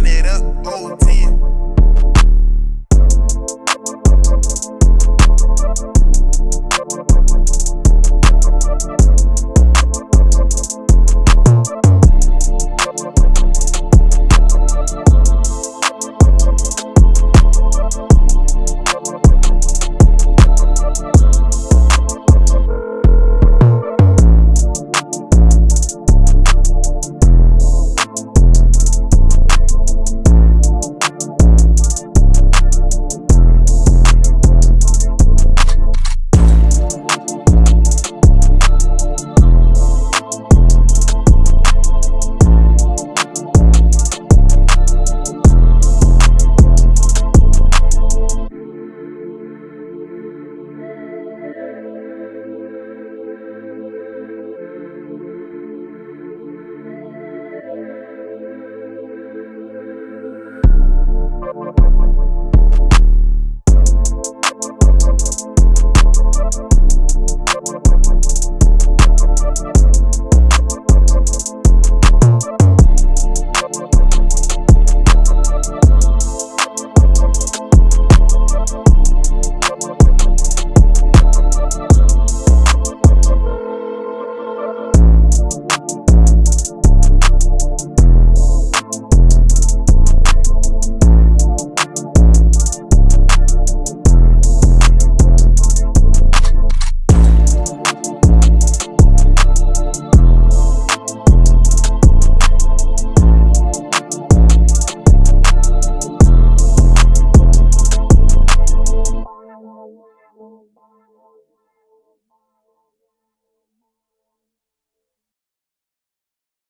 run it up, 010.